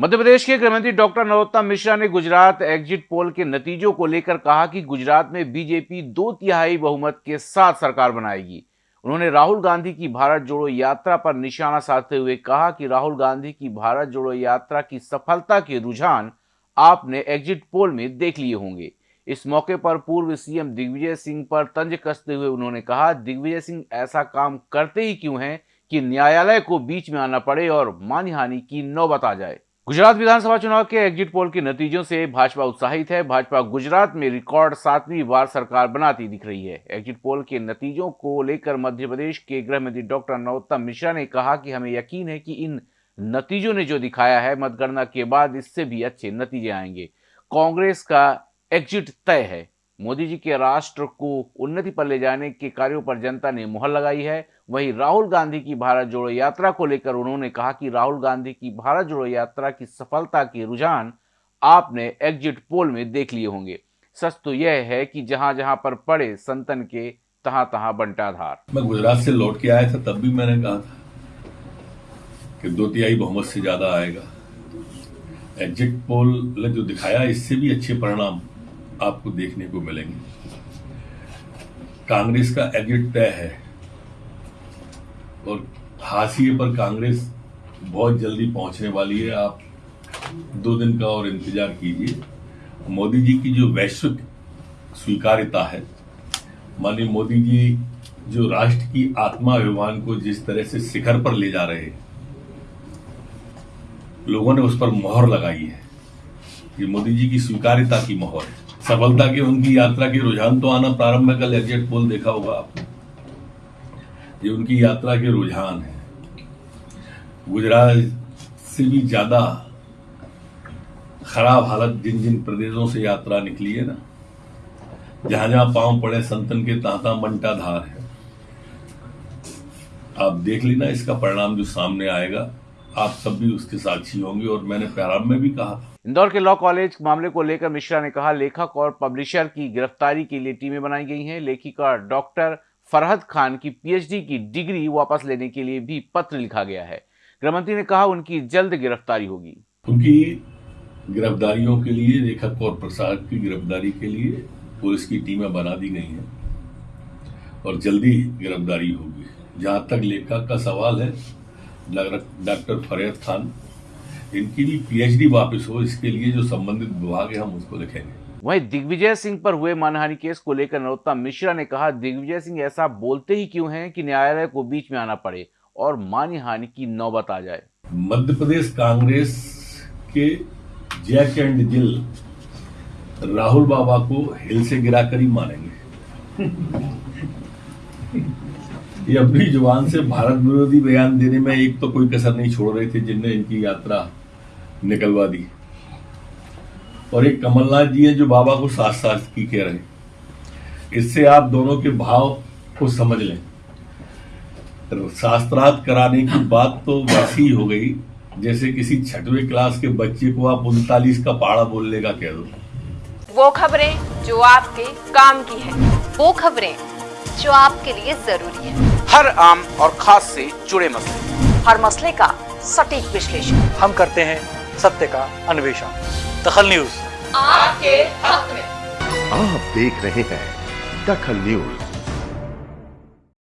मध्य प्रदेश के गृहमंत्री डॉक्टर नरोत्तम मिश्रा ने गुजरात एग्जिट पोल के नतीजों को लेकर कहा कि गुजरात में बीजेपी दो तिहाई बहुमत के साथ सरकार बनाएगी। उन्होंने राहुल गांधी की भारत जोड़ो यात्रा पर निशाना साधते हुए कहा कि राहुल गांधी की भारत जोड़ो यात्रा की सफलता के रुझान आपने एग्जिट पोल में देख लिए होंगे। इस मौके पर पूर्व सीएम दिग्विजय सिंह पर तंज कसते हुए उन्होंने कहा, दिग्विजय सिंह ऐसा काम करते ही क्यों हैं कि न्यायालय को बीच में आना पड़े और मानहानि की नौबत आ जाए? गुजरात विधानसभा चुनाव के एग्जिट पोल के नतीजों से भाजपा उत्साहित है। भाजपा गुजरात में रिकॉर्ड सातवीं बार सरकार बनाती दिख रही है। एग्जिट पोल के नतीजों को लेकर मध्य प्रदेश के गृह मंत्री डॉक्टर नरोत्तम मिश्रा ने कहा कि हमें यकीन है कि इन नतीजों ने जो दिखाया है, मतगणना के बाद इससे भी अच्छे नतीजे आएँगे। कांग्रेस का एग्जिट तय है। मोदी जी के राष्ट्र को उन्नति पर ले जाने के कार्यों पर जनता ने मुहर लगाई है। वहीं राहुल गांधी की भारत जोड़ो यात्रा को लेकर उन्होंने कहा कि राहुल गांधी की भारत जोड़ो यात्रा की सफलता के रुझान आपने एग्जिट पोल में देख लिए होंगे। सच तो यह है कि जहाँ जहाँ पर पड़े संतन के तहां तहां बंटाधार। मैं गुजरात से लौट के आया था, तब भी मैंने कहा था कि दो तिहाई बहुमत से ज़्यादा आएगा। एग्जिट पोल ने जो दिखाया, इससे भी अच्छे परिणाम आपको देखने को मिलेंगे। कांग्रेस का एग्जिट तय है और हाशिए पर कांग्रेस बहुत जल्दी पहुँचने वाली है। आप दो दिन का और इंतज़ार कीजिए। मोदी जी की जो वैश्विक स्वीकार्यता है, माननीय मोदी जी जो राष्ट्र की आत्मा अभिमान को जिस तरह से शिखर पर ले जा रहे हैं, लोगों ने उस पर मोहर लगाई है ये मोदी जी की स्वीकार्यता की मोहर है। सफलता के उनकी यात्रा के रुझान तो आना प्रारंभ है कल एग्जिट पोल देखा होगा आपने। ये उनकी यात्रा के रुझान है। गुजरात से भी ज़्यादा खराब हालत जिन जिन प्रदेशों से यात्रा निकली है ना जहाँ जहाँ पाँव पड़े संतन के तांता मंटा धार है। आप देख लेना इसका परिणाम जो सामने आएगा। आप सब भी उसके साक्षी होंगे और मैंने प्रारंभ में भी कहा था। इंदौर के लॉ कॉलेज मामले को लेकर मिश्रा ने कहा लेखक और पब्लिशर की गिरफ्तारी के लिए टीमें बनाई गई हैं। लेखिका डॉक्टर फरहद खान की पीएचडी की डिग्री वापस लेने के लिए भी पत्र लिखा गया है। गृहमंत्री ने कहा उनकी जल्द गिरफ्तारी होगी। उनकी गिरफ्तारियों के लिए लेखक और प्रसाद की गिरफ्तारी के लिए पुलिस की टीमें बना दी गई हैं और जल्दी गिरफ्तारी होगी। जहाँ तक लेखक का सवाल है डॉक्टर फरेद खान इनकी भी पीएचडी वापस हो इसके लिए जो संबंधित विभाग है हम उसको लिखेंगे वहीं दिग्विजय सिंह पर हुए मानहानि केस को लेकर नरोत्तम मिश्रा ने कहा दिग्विजय सिंह ऐसा बोलते ही क्यों हैं कि न्यायालय को बीच में आना पड़े और मानहानि की नौबत आ जाए। मध्य प्रदेश कांग्रेस के Jack and Jill Rahul Baba को हिल से गिराकर ही मानेंगे ये अपनी ज़ुबान से भारत विरोधी बयान देने में एक तो कोई कसर नहीं छोड़ रहे थे जिनने इनकी यात्रा निकलवा दी। और एक कमलनाथ जी है जो बाबा को साथ साथ की कह रहे इससे आप दोनों के भाव को समझ लें। शास्त्रार्थ कराने की बात तो वैसी ही हो गई, जैसे किसी छठवें क्लास के बच्चे को आप उनतालीस का पहाड़ा बोलने का कह दो। वो खबरें जो आपके काम की है, वो खबरें जो आपके लिए ज़रूरी है। हर आम और खास से जुड़े मसले। हर मसले का सटीक विश्लेषण। हम करते हैं सत्य का अन्वेषण। दखल न्यूज़। आपके हक में। आप देख रहे हैं दखल न्यूज़।